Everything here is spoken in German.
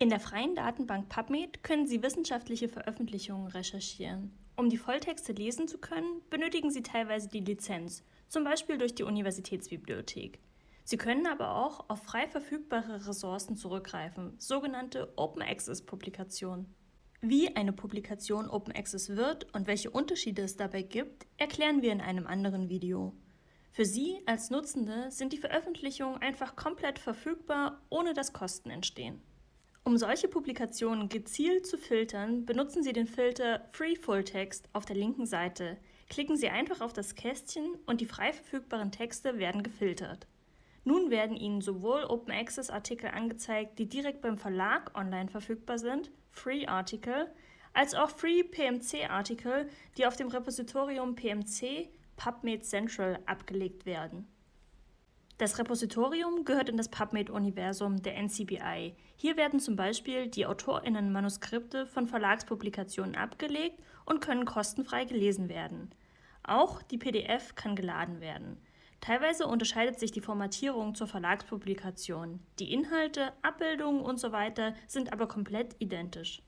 In der freien Datenbank PubMed können Sie wissenschaftliche Veröffentlichungen recherchieren. Um die Volltexte lesen zu können, benötigen Sie teilweise die Lizenz, zum Beispiel durch die Universitätsbibliothek. Sie können aber auch auf frei verfügbare Ressourcen zurückgreifen, sogenannte Open Access Publikationen. Wie eine Publikation Open Access wird und welche Unterschiede es dabei gibt, erklären wir in einem anderen Video. Für Sie als Nutzende sind die Veröffentlichungen einfach komplett verfügbar, ohne dass Kosten entstehen. Um solche Publikationen gezielt zu filtern, benutzen Sie den Filter Free Full Text auf der linken Seite. Klicken Sie einfach auf das Kästchen und die frei verfügbaren Texte werden gefiltert. Nun werden Ihnen sowohl Open Access Artikel angezeigt, die direkt beim Verlag online verfügbar sind, Free Article, als auch Free PMC Artikel, die auf dem Repositorium PMC PubMed Central abgelegt werden. Das Repositorium gehört in das PubMed-Universum der NCBI. Hier werden zum Beispiel die AutorInnen-Manuskripte von Verlagspublikationen abgelegt und können kostenfrei gelesen werden. Auch die PDF kann geladen werden. Teilweise unterscheidet sich die Formatierung zur Verlagspublikation. Die Inhalte, Abbildungen usw. So sind aber komplett identisch.